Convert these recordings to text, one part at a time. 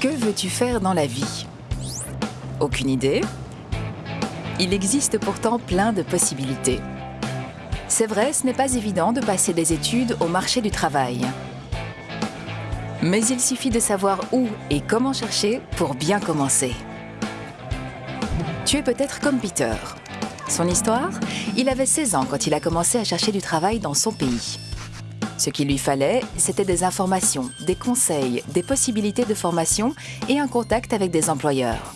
Que veux-tu faire dans la vie? Aucune idée Il existe pourtant plein de possibilités. C'est vrai, ce n'est pas évident de passer des études au marché du travail. Mais il suffit de savoir où et comment chercher pour bien commencer. Tu es peut-être comme Peter. Son histoire? Il avait 16 ans quand il a commencé à chercher du travail dans son pays. Ce qu'il lui fallait, c'était des informations, des conseils, des possibilités de formation et un contact avec des employeurs.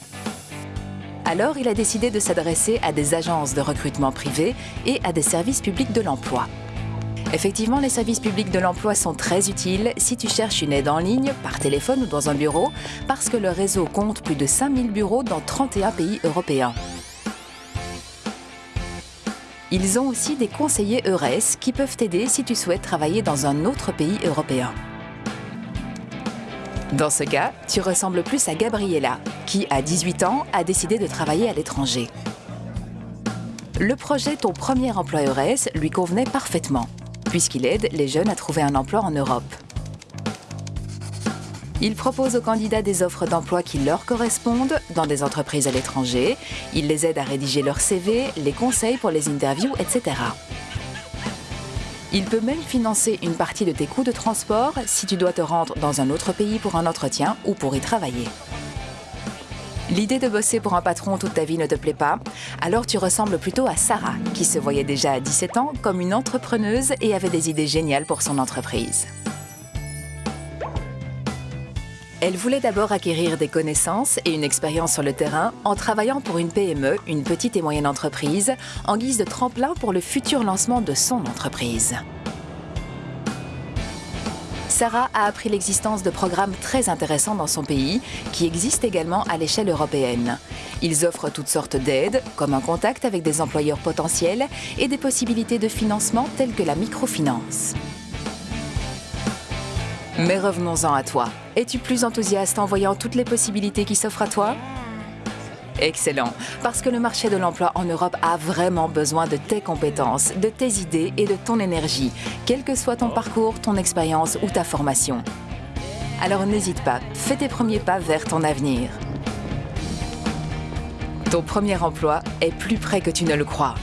Alors, il a décidé de s'adresser à des agences de recrutement privées et à des services publics de l'emploi. Effectivement, les services publics de l'emploi sont très utiles si tu cherches une aide en ligne, par téléphone ou dans un bureau, parce que le réseau compte plus de 5000 bureaux dans 31 pays européens. Ils ont aussi des conseillers EURES qui peuvent t'aider si tu souhaites travailler dans un autre pays européen. Dans ce cas, tu ressembles plus à Gabriella, qui, à 18 ans, a décidé de travailler à l'étranger. Le projet Ton premier emploi EURES lui convenait parfaitement, puisqu'il aide les jeunes à trouver un emploi en Europe. Il propose aux candidats des offres d'emploi qui leur correspondent dans des entreprises à l'étranger. Il les aide à rédiger leur CV, les conseils pour les interviews, etc. Il peut même financer une partie de tes coûts de transport si tu dois te rendre dans un autre pays pour un entretien ou pour y travailler. L'idée de bosser pour un patron toute ta vie ne te plaît pas? Alors tu ressembles plutôt à Sarah, qui se voyait déjà à 17 ans comme une entrepreneuse et avait des idées géniales pour son entreprise. Elle voulait d'abord acquérir des connaissances et une expérience sur le terrain en travaillant pour une PME, une petite et moyenne entreprise, en guise de tremplin pour le futur lancement de son entreprise. Sarah a appris l'existence de programmes très intéressants dans son pays, qui existent également à l'échelle européenne. Ils offrent toutes sortes d'aides, comme un contact avec des employeurs potentiels et des possibilités de financement telles que la microfinance. Mais revenons-en à toi. Es-tu plus enthousiaste en voyant toutes les possibilités qui s'offrent à toi? Excellent, parce que le marché de l'emploi en Europe a vraiment besoin de tes compétences, de tes idées et de ton énergie, quel que soit ton parcours, ton expérience ou ta formation. Alors n'hésite pas, fais tes premiers pas vers ton avenir. Ton premier emploi est plus près que tu ne le crois.